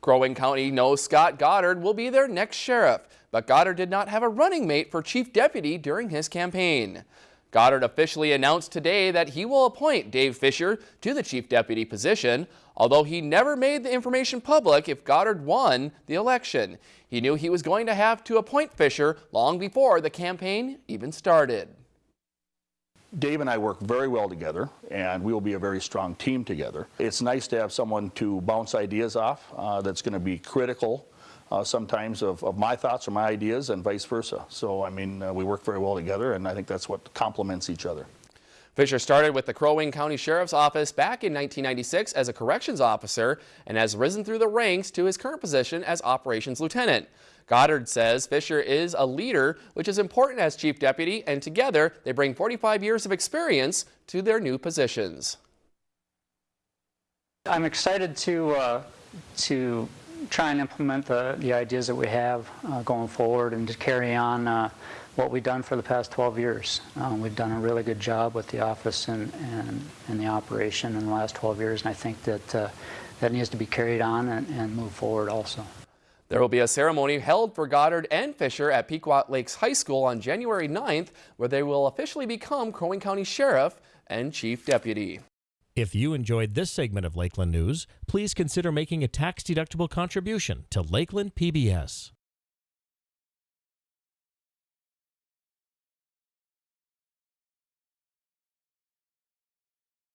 Crow Wing County knows Scott Goddard will be their next sheriff, but Goddard did not have a running mate for chief deputy during his campaign. Goddard officially announced today that he will appoint Dave Fisher to the chief deputy position, although he never made the information public if Goddard won the election. He knew he was going to have to appoint Fisher long before the campaign even started. Dave and I work very well together, and we will be a very strong team together. It's nice to have someone to bounce ideas off uh, that's going to be critical uh, sometimes of, of, my thoughts or my ideas and vice versa. So, I mean, uh, we work very well together, and I think that's what complements each other. Fisher started with the Crow Wing County Sheriff's Office back in 1996 as a corrections officer and has risen through the ranks to his current position as Operations Lieutenant. Goddard says Fisher is a leader, which is important as Chief Deputy, and together they bring 45 years of experience to their new positions. I'm excited to, uh, to try and implement the, the ideas that we have uh, going forward and to carry on uh, what we've done for the past 12 years. Um, we've done a really good job with the office and, and, and, the operation in the last 12 years, and I think that uh, that needs to be carried on and, and move forward also. There will be a ceremony held for Goddard and Fisher at Pequot Lakes High School on January 9th, where they will officially become Crow County Sheriff and Chief Deputy. If you enjoyed this segment of Lakeland News, please consider making a tax-deductible contribution to Lakeland PBS.